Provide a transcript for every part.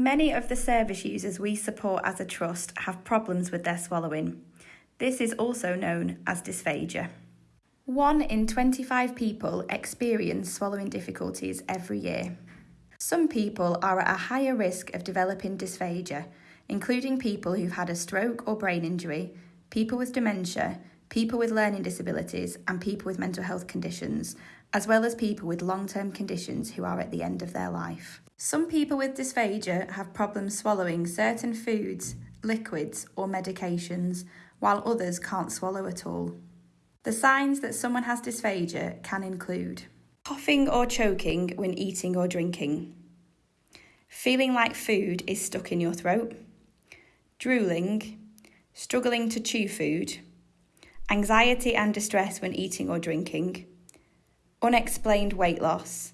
Many of the service users we support as a trust have problems with their swallowing. This is also known as dysphagia. One in 25 people experience swallowing difficulties every year. Some people are at a higher risk of developing dysphagia, including people who've had a stroke or brain injury, people with dementia, people with learning disabilities, and people with mental health conditions, as well as people with long term conditions who are at the end of their life. Some people with dysphagia have problems swallowing certain foods, liquids, or medications, while others can't swallow at all. The signs that someone has dysphagia can include coughing or choking when eating or drinking, feeling like food is stuck in your throat, drooling, struggling to chew food, anxiety and distress when eating or drinking, unexplained weight loss,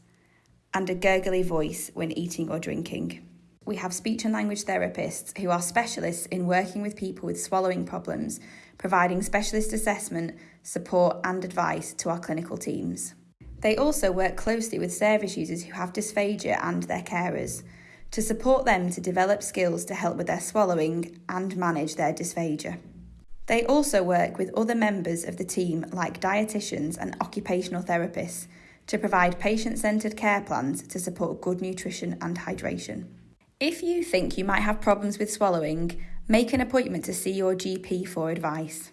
and a gurgly voice when eating or drinking. We have speech and language therapists who are specialists in working with people with swallowing problems, providing specialist assessment, support, and advice to our clinical teams. They also work closely with service users who have dysphagia and their carers to support them to develop skills to help with their swallowing and manage their dysphagia. They also work with other members of the team, like dietitians and occupational therapists, to provide patient centred care plans to support good nutrition and hydration. If you think you might have problems with swallowing, make an appointment to see your GP for advice.